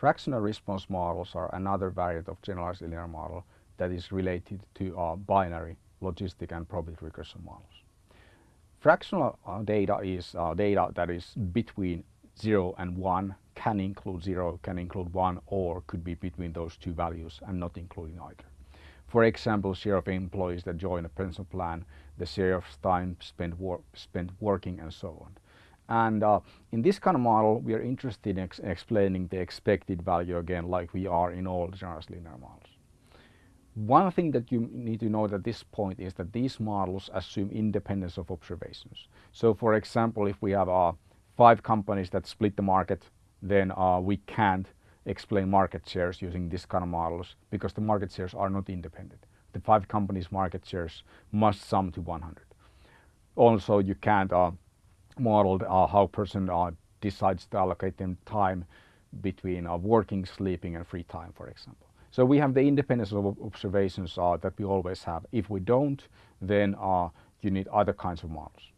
Fractional response models are another variant of generalized linear model that is related to uh, binary, logistic and probit regression models. Fractional uh, data is uh, data that is between 0 and 1, can include 0, can include 1 or could be between those two values and not including either. For example, share of employees that join a pension plan, the share of time spent, wor spent working and so on. And uh, in this kind of model, we are interested in ex explaining the expected value again, like we are in all general linear models. One thing that you need to know at this point is that these models assume independence of observations. So for example, if we have uh, five companies that split the market, then uh, we can't explain market shares using this kind of models because the market shares are not independent. The five companies market shares must sum to 100. Also, you can't uh, modeled uh, how person uh, decides to allocate them time between uh, working, sleeping and free time, for example. So we have the independence of observations that we always have. If we don't, then you need other kinds of models.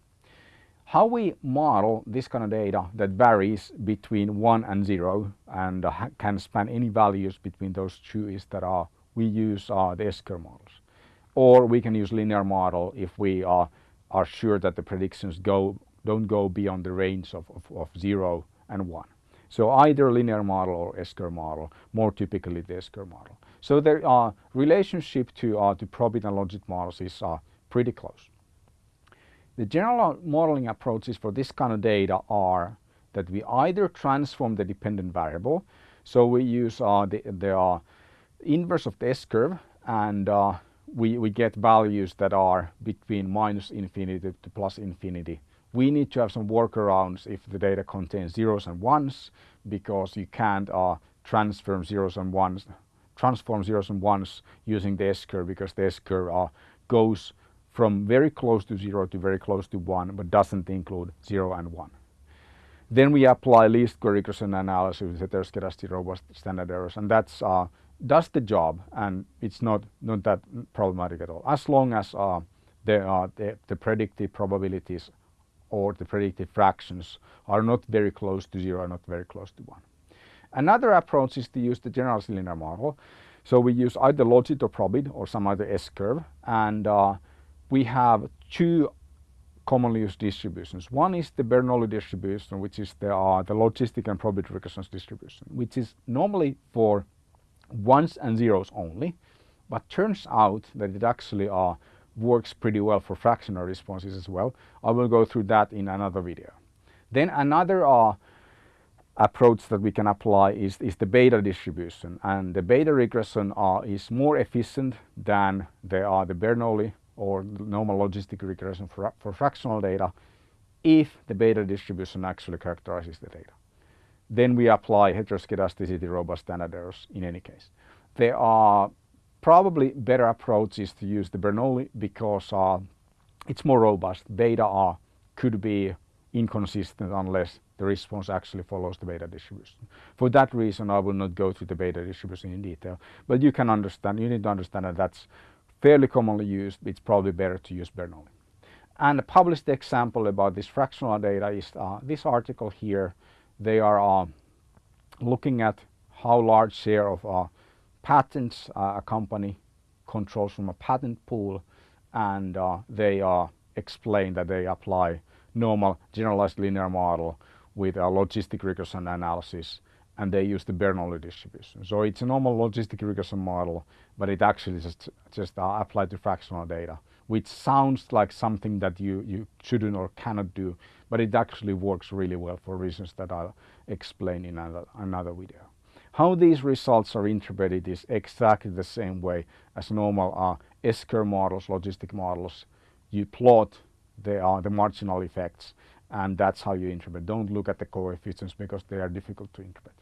How we model this kind of data that varies between 1 and 0 and uh, can span any values between those two is that uh, we use uh, the S-curve models. Or we can use linear model if we uh, are sure that the predictions go don't go beyond the range of, of, of 0 and 1. So either linear model or S-curve model, more typically the S-curve model. So the uh, relationship to, uh, to probit and logit models is uh, pretty close. The general modeling approaches for this kind of data are that we either transform the dependent variable, so we use uh, the, the uh, inverse of the S-curve and uh, we, we get values that are between minus infinity to plus infinity we need to have some workarounds if the data contains zeros and ones because you can't uh, transform zeros and ones transform zeros and ones using the S-curve because the S-curve uh, goes from very close to zero to very close to one but doesn't include zero and one. Then we apply least square regression analysis with heteroscedastic robust standard errors and that's uh, does the job and it's not not that problematic at all as long as uh, the, uh, the, the predicted probabilities or the predicted fractions are not very close to zero, are not very close to one. Another approach is to use the general linear model. So we use either logit or probit or some other S-curve and uh, we have two commonly used distributions. One is the Bernoulli distribution which is the, uh, the logistic and probit regression distribution which is normally for ones and zeros only but turns out that it actually uh, works pretty well for fractional responses as well. I will go through that in another video. Then another uh, approach that we can apply is, is the beta distribution and the beta regression uh, is more efficient than the, uh, the Bernoulli or normal logistic regression for, for fractional data if the beta distribution actually characterizes the data. Then we apply heteroscedasticity robust standard errors in any case. There are Probably better approaches to use the Bernoulli because uh, it's more robust. Beta R could be inconsistent unless the response actually follows the beta distribution. For that reason, I will not go through the beta distribution in detail, but you can understand, you need to understand that that's fairly commonly used. It's probably better to use Bernoulli. And a published example about this fractional data is uh, this article here. They are uh, looking at how large share of uh, patents uh, a company controls from a patent pool and uh, they uh, explain that they apply normal generalized linear model with a logistic regression analysis and they use the Bernoulli distribution. So it's a normal logistic regression model, but it actually just, just uh, applied to fractional data, which sounds like something that you, you shouldn't or cannot do, but it actually works really well for reasons that I'll explain in another, another video. How these results are interpreted is exactly the same way as normal uh, S-curve models, logistic models. You plot the, uh, the marginal effects and that's how you interpret. Don't look at the coefficients because they are difficult to interpret.